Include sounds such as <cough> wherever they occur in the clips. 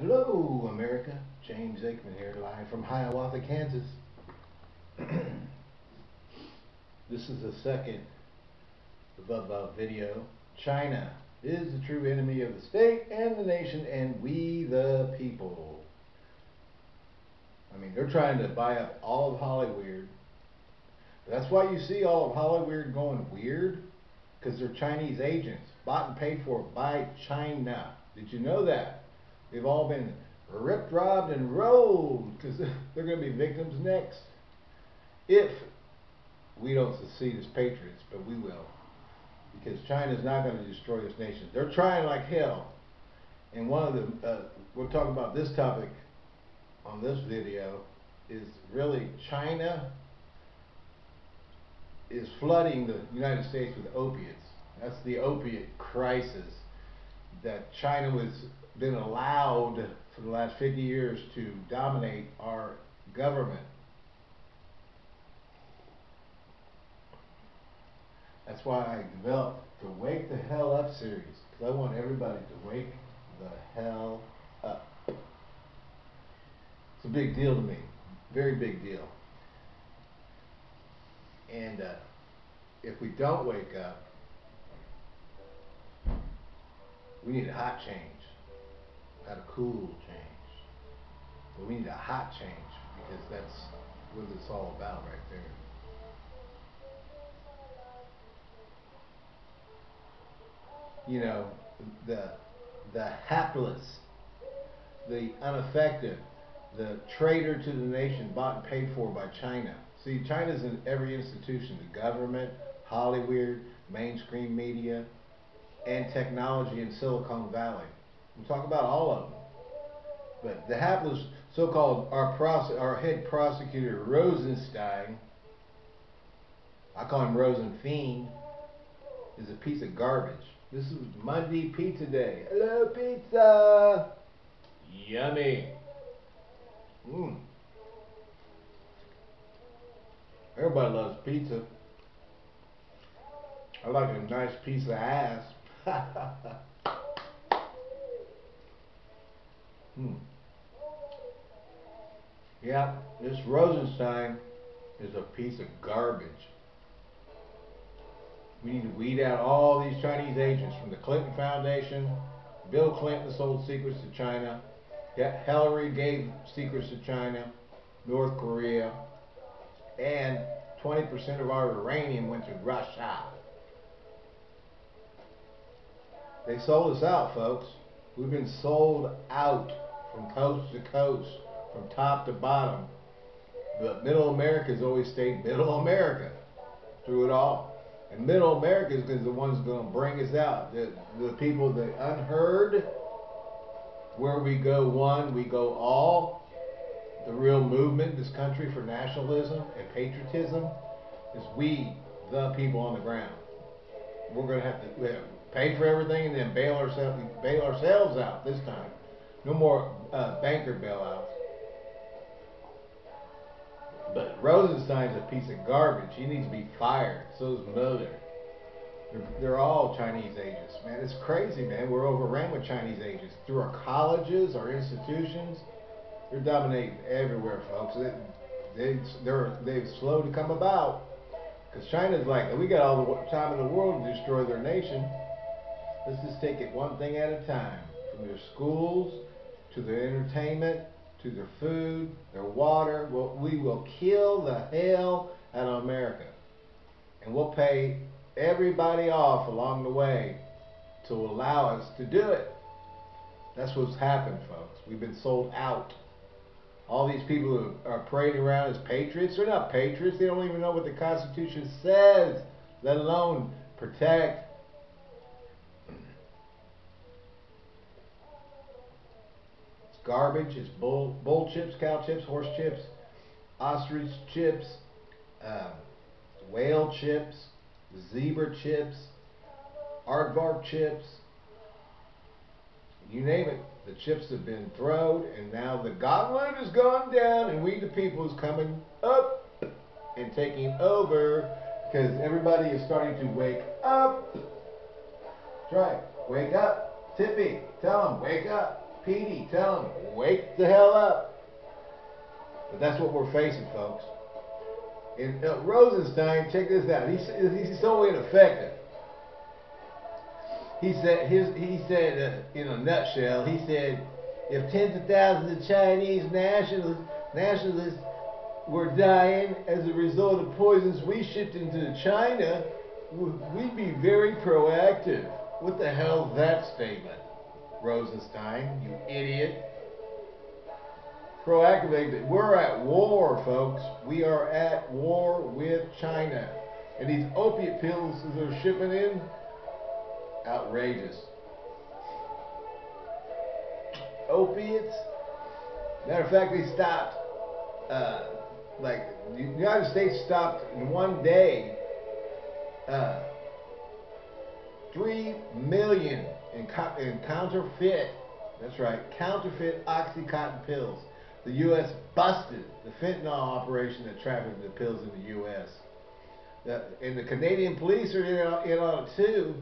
Hello, America. James Aikman here, live from Hiawatha, Kansas. <clears throat> this is the second above video. China is the true enemy of the state and the nation and we the people. I mean, they're trying to buy up all of Hollywood. That's why you see all of Hollywood going weird, because they're Chinese agents, bought and paid for by China. Did you know that? They've all been ripped, robbed, and rolled because <laughs> they're going to be victims next. If we don't secede as patriots, but we will. Because China's not going to destroy this nation. They're trying like hell. And one of the, uh, we'll talk about this topic on this video, is really China is flooding the United States with opiates. That's the opiate crisis that China was been allowed for the last 50 years to dominate our government. That's why I developed the Wake the Hell Up series, because I want everybody to wake the hell up. It's a big deal to me, very big deal. And uh, if we don't wake up, we need a hot change not a cool change. But we need a hot change because that's what it's all about right there. You know, the the hapless, the unaffected, the traitor to the nation bought and paid for by China. See, China's in every institution, the government, Hollywood, mainstream media, and technology in Silicon Valley. We'll talk about all of them. But the hapless so-called our, our head prosecutor Rosenstein, I call him Rosenfiend, is a piece of garbage. This is Monday Pizza Day. Hello, pizza. Yummy. Mmm. Everybody loves pizza. I like a nice piece of ass. <laughs> Hmm. Yeah, this Rosenstein is a piece of garbage. We need to weed out all these Chinese agents from the Clinton Foundation. Bill Clinton sold secrets to China. Hillary gave secrets to China, North Korea, and 20% of our uranium went to Russia. They sold us out, folks. We've been sold out from coast to coast, from top to bottom. But middle America has always stayed middle America through it all. And middle America is the ones going to bring us out. The, the people, the unheard, where we go one, we go all. The real movement, in this country for nationalism and patriotism, is we, the people on the ground. We're going to have to pay for everything and then bail ourselves, bail ourselves out this time. No more uh, banker bailouts. But Rosenstein's a piece of garbage. He needs to be fired. So is Mother. They're, they're all Chinese agents, man. It's crazy, man. We're overrun with Chinese agents through our colleges, our institutions. They're dominating everywhere, folks. They, they, they're they've slow to come about because China's like, we got all the time in the world to destroy their nation. Let's just take it one thing at a time. From their schools to their entertainment, to their food, their water. Well, we will kill the hell out of America. And we'll pay everybody off along the way to allow us to do it. That's what's happened, folks. We've been sold out. All these people who are parading around as patriots, they're not patriots. They don't even know what the Constitution says, let alone protect garbage. It's bull, bull chips, cow chips, horse chips, ostrich chips, uh, whale chips, zebra chips, aardvark chips. You name it. The chips have been thrown, and now the gauntlet has gone down, and we the people is coming up and taking over because everybody is starting to wake up. That's right. Wake up. Tippy, tell them, wake up. PD, tell him, wake the hell up. But that's what we're facing, folks. And uh, Rosenstein, check this out. He's, he's so ineffective. He said, his, he said, uh, in a nutshell, he said, if tens of thousands of Chinese nationalists, nationalists were dying as a result of poisons we shipped into China, we'd be very proactive. What the hell's that statement, Rosenstein, you idiot? Proactively, we're at war, folks. We are at war with China. And these opiate pills that they're shipping in, outrageous. Opiates? Matter of fact, they stopped, uh, like, the United States stopped in one day uh, three million in, co- in counterfeit. That's right, counterfeit OxyContin pills. The U.S. busted the fentanyl operation that trafficked the pills in the U.S. The, and the Canadian police are in, in on it too.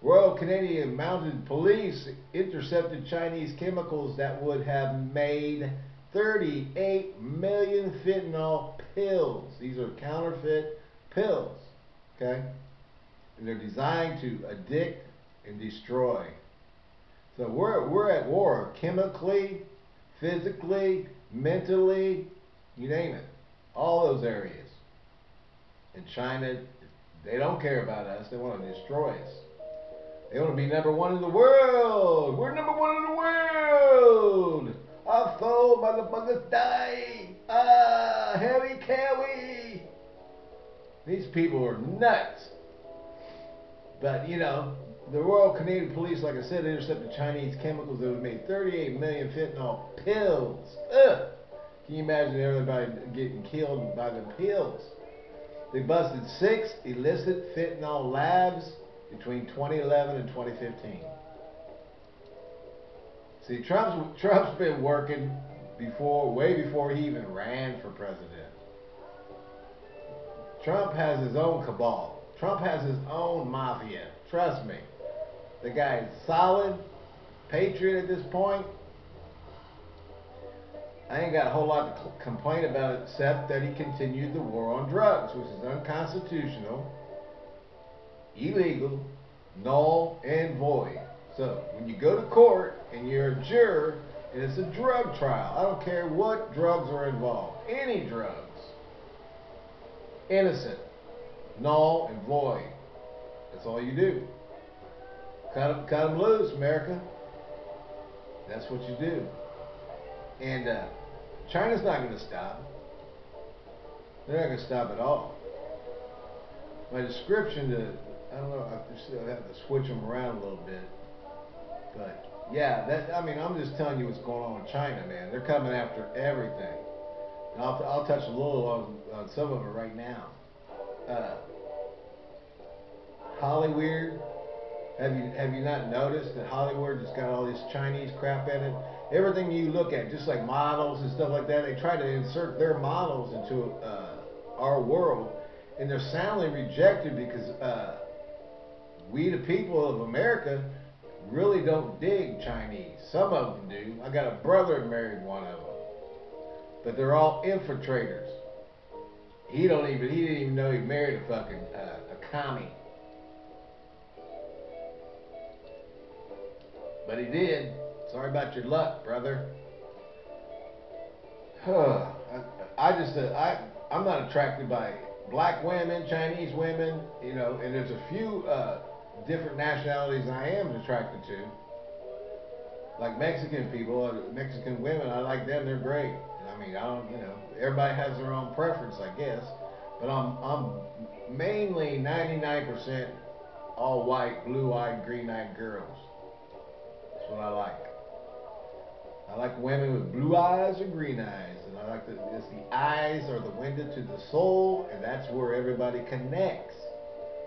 Royal Canadian Mounted Police intercepted Chinese chemicals that would have made 38 million fentanyl pills. These are counterfeit pills. Okay? And they're designed to addict and destroy. So we're, we're at war chemically, physically, mentally, you name it. All those areas. And China, they don't care about us. They want to destroy us. They want to be number one in the world. We're number one in the world. Our foe motherfuckers die. Ah, Harry Cowie. These people are nuts. But, you know, the Royal Canadian Police, like I said, intercepted Chinese chemicals that would make 38 million fentanyl pills. Ugh. Can you imagine everybody getting killed by the pills? They busted six illicit fentanyl labs between 2011 and 2015. See, Trump's, Trump's been working before, way before he even ran for president. Trump has his own cabal. Trump has his own mafia. Trust me. The guy is solid, patriot at this point. I ain't got a whole lot to complain about except that he continued the war on drugs, which is unconstitutional, illegal, null, and void. So when you go to court and you're a juror and it's a drug trial, I don't care what drugs are involved, any drugs, innocent, null, and void. That's all you do. Cut them, cut them loose, America. That's what you do. And uh, China's not going to stop. They're not going to stop at all. My description to, I don't know, I still have to switch them around a little bit. But yeah, that I mean, I'm just telling you what's going on in China, man. They're coming after everything. And I'll, I'll touch a little on, on some of it right now. Uh, Hollywood. Have you have you not noticed that Hollywood just got all this Chinese crap in it? Everything you look at, just like models and stuff like that, they try to insert their models into uh, our world, and they're soundly rejected because uh, we, the people of America, really don't dig Chinese. Some of them do. I got a brother married one of them, but they're all infiltrators. He don't even he didn't even know he married a fucking uh, a commie. But he did. Sorry about your luck, brother. <sighs> I, I just, uh, I, I'm not attracted by black women, Chinese women, you know, and there's a few uh, different nationalities I am attracted to. Like Mexican people, Mexican women, I like them. They're great. I mean, I don't, you know, everybody has their own preference, I guess. But I'm, I'm mainly 99% all white, blue-eyed, green-eyed girls. What I like. I like women with blue eyes or green eyes, and I like the, it's the eyes are the window to the soul, and that's where everybody connects.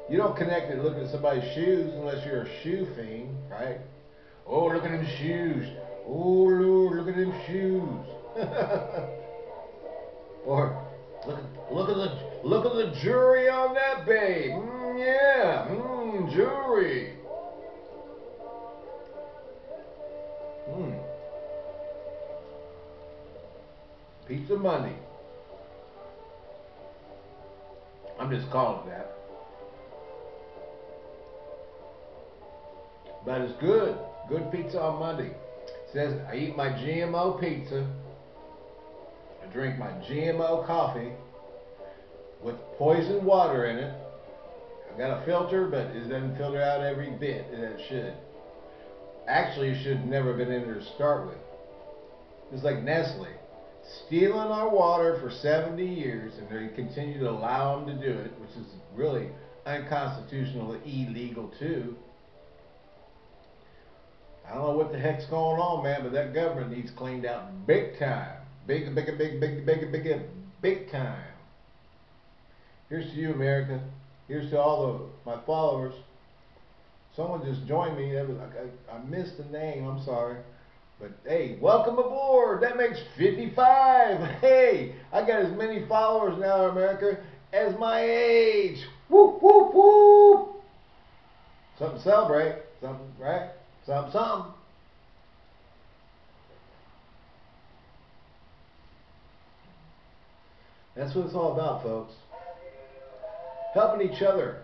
You don't connect it looking at somebody's shoes unless you're a shoe fiend, right? Oh, look at them shoes. Oh, Lord, look at them shoes. <laughs> or look look at the look at the jewelry on that babe. Mm, yeah, mm, jewelry. Pizza Monday. I'm just calling that. But it's good. Good pizza on Monday. It says I eat my GMO pizza. I drink my GMO coffee with poison water in it. I got a filter, but it doesn't filter out every bit that it should. Actually, it should never been in there to start with. It's like Nestle stealing our water for 70 years, and they continue to allow them to do it, which is really unconstitutional, illegal too. I don't know what the heck's going on, man, but that government needs cleaned out big time. Big, big, big, big, big, big, big, big time. Here's to you, America. Here's to all of my followers. Someone just joined me. Was, I, I, missed the name. I'm sorry. But hey, welcome aboard. That makes 55. Hey, I got as many followers now in America as my age. Whoop, whoop, whoop. Something to celebrate. Something, right? Something, something. That's what it's all about, folks. Helping each other.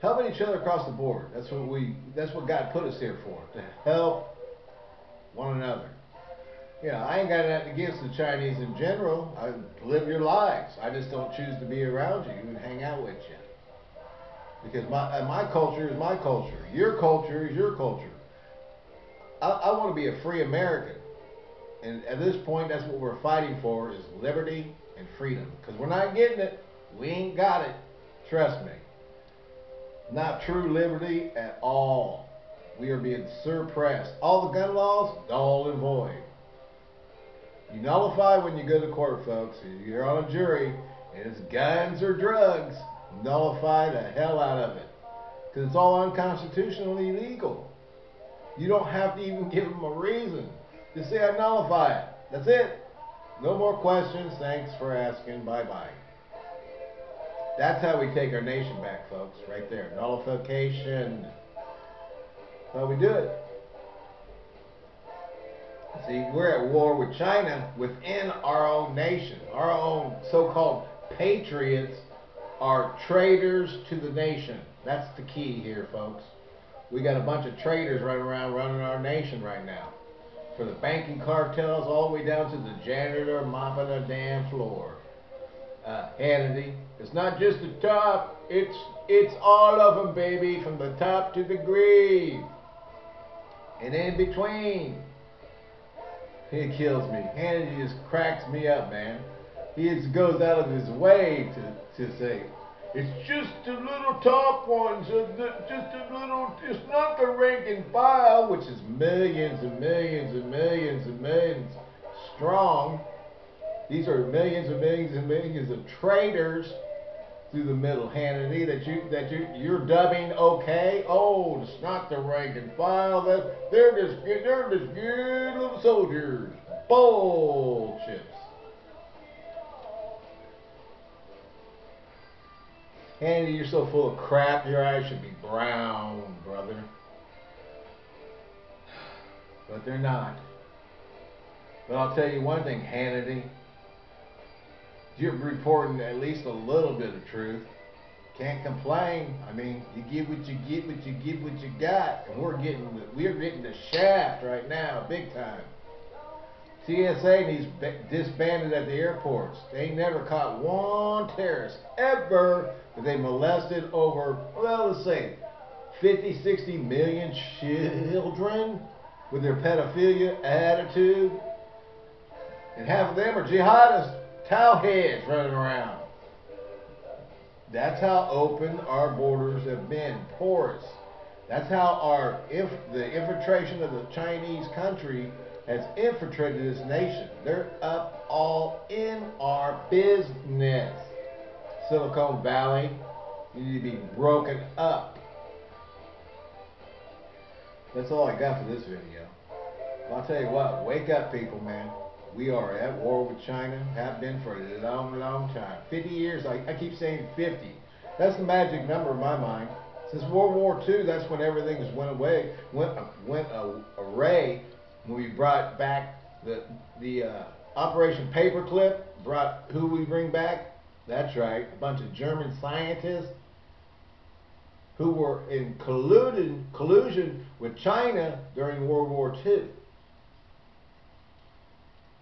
Helping each other across the board. That's what we that's what God put us here for. To help one another. Yeah, I ain't got nothing against the Chinese in general. I live your lives. I just don't choose to be around you and hang out with you. Because my uh, my culture is my culture. Your culture is your culture. I, I want to be a free American. And at this point, that's what we're fighting for is liberty and freedom. Because we're not getting it. We ain't got it. Trust me. Not true liberty at all. We are being suppressed. All the gun laws, null and void. You nullify when you go to court, folks. You're on a jury, and it's guns or drugs. Nullify the hell out of it. Because it's all unconstitutionally illegal. You don't have to even <laughs> give them a reason. Just say, I nullify it. That's it. No more questions. Thanks for asking. Bye bye. That's how we take our nation back, folks. Right there. Nullification. How we do it. See, we're at war with China within our own nation. Our own so-called patriots are traitors to the nation. That's the key here, folks. We got a bunch of traitors running around running our nation right now. For the banking cartels all the way down to the janitor mopping the damn floor. Uh, Hannity, it's not just the top, it's it's all of them, baby, from the top to the grave. And in between. It kills me. Hannity just cracks me up, man. He just goes out of his way to, to say, it's just the little top ones, uh, just a little, it's not the rank and file, which is millions and millions and millions and millions strong. These are millions and millions and millions of traitors through the middle, Hannity, that you that you you're dubbing okay. Oh, it's not the rank and file. That they're just they're just good little soldiers. Bullshit. Hannity, you're so full of crap. Your eyes should be brown, brother. But they're not. But I'll tell you one thing, Hannity you're reporting at least a little bit of truth. Can't complain. I mean, you get what you get, what you get, what you got, and we're getting we're getting the shaft right now, big time. TSA needs disbanded at the airports. They never caught one terrorist ever, but they molested over, well, let's say, 50, 60 million children with their pedophilia attitude. And half of them are jihadists towel heads running around. That's how open our borders have been, porous. That's how our if the infiltration of the Chinese country has infiltrated this nation. They're up all in our business. Silicon Valley, you need to be broken up. That's all I got for this video. I'll tell you what, wake up people, man. We are at war with China, have been for a long, long time. 50 years, I, I keep saying 50. That's the magic number in my mind. Since World War II, that's when everything just went away, went, went array, when we brought back the, the uh, Operation Paperclip brought who we bring back? That's right, a bunch of German scientists who were in colluded, collusion with China during World War II.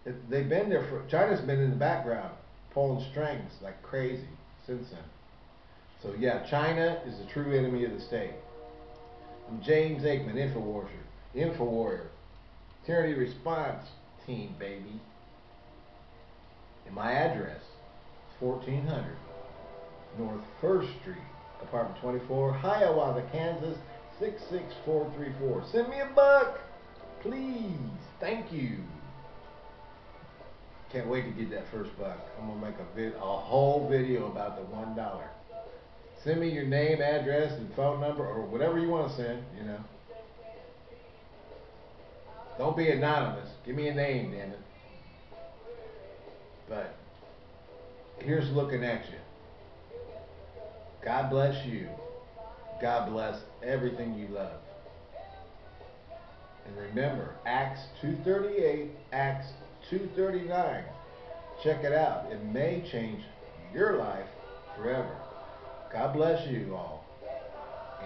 They've been there for, China's been in the background, pulling strings like crazy since then. So yeah, China is the true enemy of the state. I'm James Aikman, InfoWarrior, InfoWarrior, Tyranny Response Team, baby. And my address, 1400 North 1st Street, apartment 24, Hiawatha, Kansas, 66434. Send me a buck, please. Thank you. Can't wait to get that first buck. I'm gonna make a vid, a whole video about the one dollar. Send me your name, address, and phone number, or whatever you want to send. You know. Don't be anonymous. Give me a name, damn it. But here's looking at you. God bless you. God bless everything you love. And remember, Acts 238, Acts 239. Check it out. It may change your life forever. God bless you all.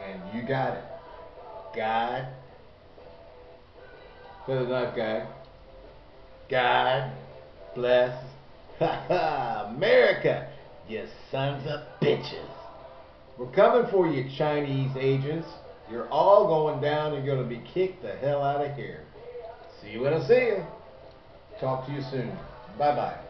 And you got it. God. For the knife guy. God bless <laughs> America, you sons of bitches. We're coming for you, Chinese agents. You're all going down. You're going to be kicked the hell out of here. See you when I see you. Talk to you soon. Bye-bye.